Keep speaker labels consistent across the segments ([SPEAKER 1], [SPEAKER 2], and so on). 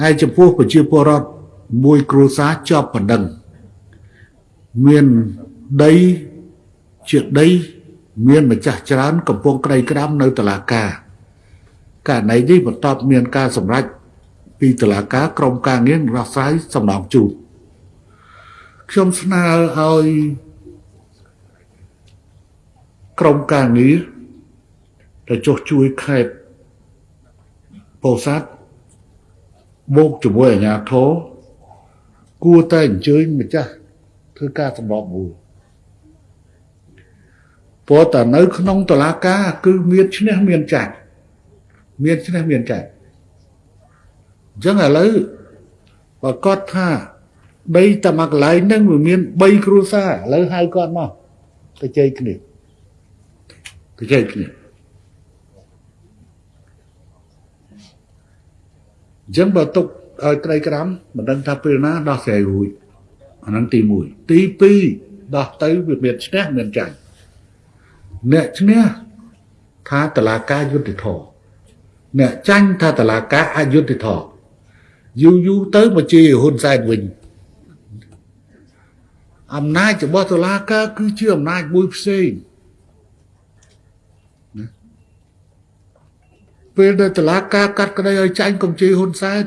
[SPEAKER 1] ហើយចំពោះប្រជាពលរដ្ឋមួយគ្រួសារជាប់បណ្ដឹងមានដីជាដី មានម្ចាស់ច្រើន កំពុងក្តីក្តាំនៅតុលាការករណីនេះបន្ទាប់មានការសម្រេចពីតុលាការក្រុមការងាររស់ស្រាយសំណងជូនខ្ញុំស្នើឲ្យក្រុមការងារទៅចុះជួយខេត្តពោធិ៍សាត់ មកជាមួយអាជ្ញាធរគួរតែអញ្ជើញម្ចាស់ធ្វើការសម្របមួយព្រោះតែនៅ ក្នុងតឡាការគឺមានឈ្នះមានចាច់មានឈ្នះមានចាច់អញ្ចឹងឥឡូវបើគាត់ថាដីតែមួយកន្លែងហ្នឹងវាមាន3គ្រួសារឥឡូវហៅគាត់មកទៅជ័យគ្នាទៅជ័យគ្នា អញ្ចឹងបើទុកឲ្យក្តីក្រាំមិនដឹងថាពេលណាដោះស្រាយរួចអាហ្នឹងទី1ទី2ដោះទៅវាមានឈ្នះមានចាញ់អ្នកឈ្នះថាតឡាការយុទ្ធធរអ្នកចាញ់ថាតឡាការអយុត្តិធម៌យូរយូរទៅមកជាហ៊ុនសែនវិញអំណាចរបស់តុលាការគឺជាអំណាចមួយផ្សេង ពេលដែលតុលាការកាត់ក្តីឲ្យចាញ់កុំជេរហ៊ុនសែន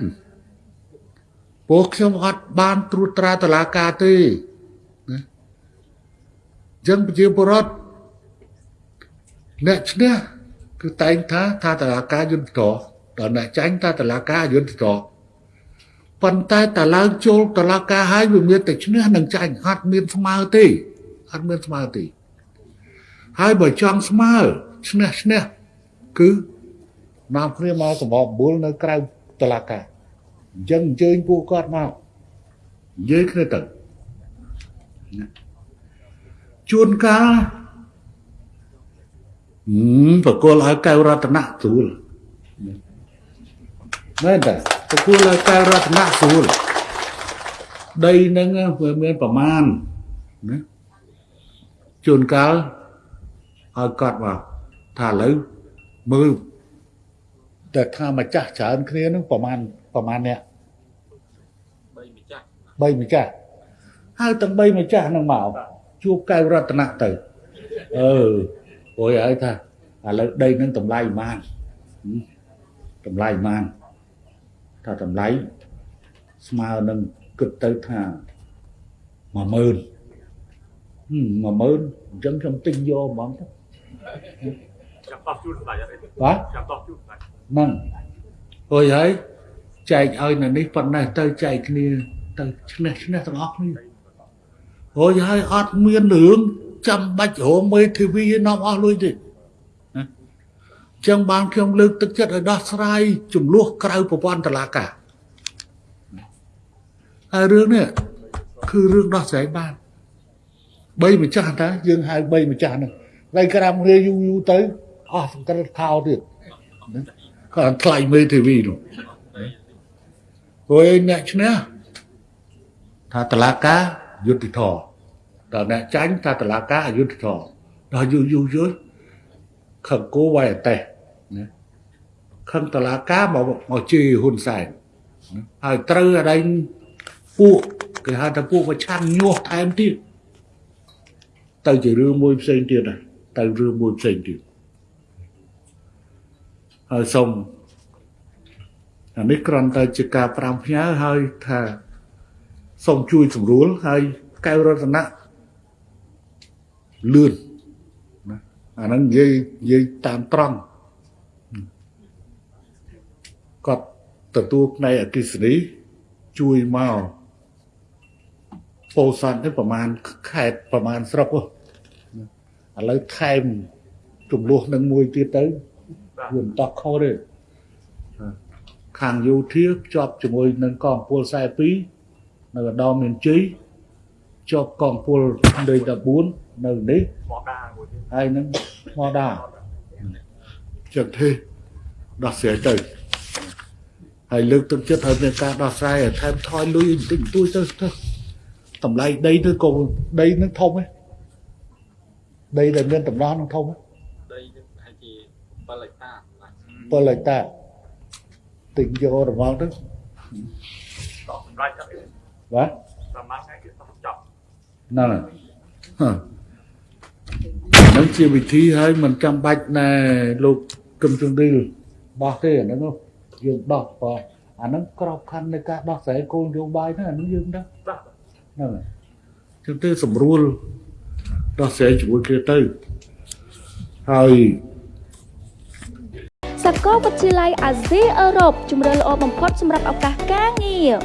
[SPEAKER 1] ពួកខ្ញុំអត់បានត្រួតត្រាតុលាការទេណាចឹងប្រជាពលរដ្ឋអ្នកឈ្នះគឺតែងថាថាតុលាការយុត្តិធម៌ដល់អ្នកចាញ់ថាតុលាការយុត្តិធម៌ប៉ុន្តែតឡើងចូលតុលាការហើយវាមានតែឈ្នះនិងចាញ់អត់មានស្មើទេអត់មានស្មើទេហើយបើចង់ស្មើឈ្នះឈ្នះគឺ នាំគ្នាមកសម្របបុលនៅក្រៅតុលាការអញ្ចឹងអញ្ជើញពួកគាត់មកនិយាយគ្នាទៅជួនកាលបកគលឲ្យកៅរតនៈស្រួលមែនតាបកគលឲ្យកៅរតនៈស្រួលដីនឹងវាមានប្រមាណណាជួនកាលឲ្យគាត់មកថាឥឡូវមើល តែថាម្ចាស់ច្រើនគ្នានឹងប្រមាណប្រមាណអ្នក3ម្ចាស់3ម្ចាស់ហើយទាំង3ម្ចាស់នឹងមកជួបកៅរតនៈទៅអឺព្រោះឲ្យថាឥឡូវដីនឹងតម្លៃប៉ុន្មានតម្លៃប៉ុន្មានថាតម្លៃស្មើនឹងគិតទៅថា10000 10000អញ្ចឹងខ្ញុំទិញយកហ្មងទៅចាប់តោះជូនស្ដេចអត់ទេបាទចាប់តោះជូនស្ដេច ហ្នឹងហួយហើយចែកឲ្យនៅនេះប៉ុណ្ណេះទៅចែកគ្នាទៅឈ្នះឈ្នះទាំងអស់គ្នាហួយហើយអត់មានរឿងចាំបាច់រងមេធាវីនាំអស់លុយទេចឹងបានខ្ញុំលើកទឹកចិត្តឲ្យដោះស្រាយចំនួនក្រៅប្រព័ន្ធតឡាការហើយរឿងនេះគឺរឿងដោះស្រាយបានបីម្ចាស់តាយើងហៅបីម្ចាស់ហ្នឹងហើយក្រាំរាយូរយូរទៅអស់សង្កត់ខោទៀត គាត់ថ្លៃមេធាវីនោះហួយអ្នកឈ្នះថាតឡាការយុទ្ធធរដល់អ្នកចាញ់ថាតឡាការអយុទ្ធធរដល់យូរយូរយូរខឹងគោវាយអតេះណាខឹងតឡាការមកមកជេរហ៊ុនសែនហើយត្រូវអដែងពួកគេហៅថាពួកប្រឆាំងញាស់ថែមទៀតទៅជារឿងមួយផ្សេងទៀតហើយទៅរឿងមួយផ្សេងទៀតហើយ សូមអានេះគ្រាន់តែជាការប្រាំផ្ញើហើយថាសូមជួយស្រួលហើយកែវរតនៈលឿនណាអាហ្នឹងនិយាយនិយាយតាមត្រង់គាត់ទទួលផ្នែកអគិសនីជួយមកពោធិ៍សាត់នេះប្រហែលខេតប្រហែលស្រុកឥឡូវថែមចំនួននឹងមួយទៀតទៅ វាមិនតោះខុសទេខាងយោធាភ្ជាប់ជាមួយនឹងកងពល42នៅឧត្តមមានជ័យជាប់កងពលលេខ14នៅនេះមកដាមួយទៀតហើយនឹងមកដាចឹងទេដោះស្រាយទៅហើយលើកទឹកចិត្តឲ្យមានការដោះស្រាយឲ្យថែមថយលុយបន្តិចបន្តួចទៅទៅតម្លៃដីទៅក៏ដីនឹងធំហ៎ដីដែលមានតម្រោះនឹងធំហ៎ដីនឹងប្រហែលជា 7ហិកតា7ហិកតាទិញយករបស់ទៅ
[SPEAKER 2] តោះសម្រាប់ចាប់
[SPEAKER 1] បាទ
[SPEAKER 2] ប្រហែលថ្ងៃគឺតោះចាប់
[SPEAKER 1] ហ្នឹងហើយហ៎ហ្នឹងជាវិធីហើយមិនចាំបាច់ណែលោកគឹមជុងឌីលបោះទេអាហ្នឹងហ៎យើងដោះបើអាហ្នឹងក្របខ័ណ្ឌនៃការដោះស្រាយគោលនយោបាយហ្នឹងអាហ្នឹងយើងដឹង
[SPEAKER 2] បាទ
[SPEAKER 1] ហ្នឹងហើយចឹងទៅស្រួលដោះស្រាយជាមួយគ្នាទៅហើយ
[SPEAKER 3] សាកលវិទ្យាល័យអាស៊ីអឺរ៉ុបជំរឿនល្អបំផុតសម្រាប់ឱកាសការងារ